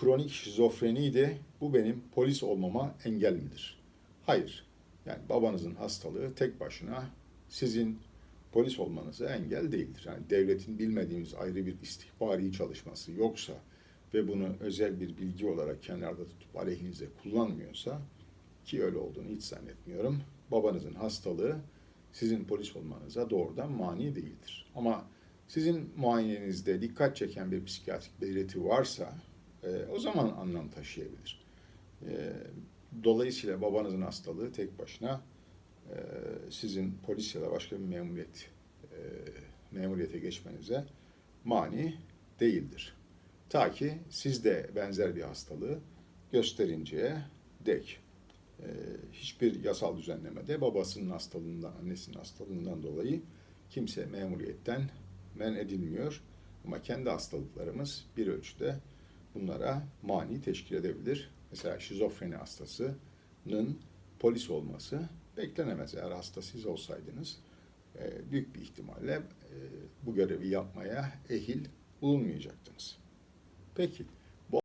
kronik şizofreniydi. Bu benim polis olmama engel midir? Hayır. Yani babanızın hastalığı tek başına sizin polis olmanıza engel değildir. Yani devletin bilmediğimiz ayrı bir istihbari çalışması yoksa ve bunu özel bir bilgi olarak kenarda tutup aleyhinize kullanmıyorsa ki öyle olduğunu hiç zannetmiyorum. Babanızın hastalığı sizin polis olmanıza doğrudan mani değildir. Ama sizin muayenenizde dikkat çeken bir psikiyatrik belirti varsa e, o zaman anlam taşıyabilir. E, dolayısıyla babanızın hastalığı tek başına e, sizin polis ya da başka bir memuriyet e, memuriyete geçmenize mani değildir. Ta ki siz de benzer bir hastalığı gösterinceye dek. E, hiçbir yasal düzenlemede babasının hastalığından, annesinin hastalığından dolayı kimse memuriyetten men edilmiyor. Ama kendi hastalıklarımız bir ölçüde bunlara mani teşkil edebilir. Mesela şizofreni hastasının polis olması beklenemez. Eğer hasta siz olsaydınız e, büyük bir ihtimalle e, bu görevi yapmaya ehil bulunmayacaktınız. Peki.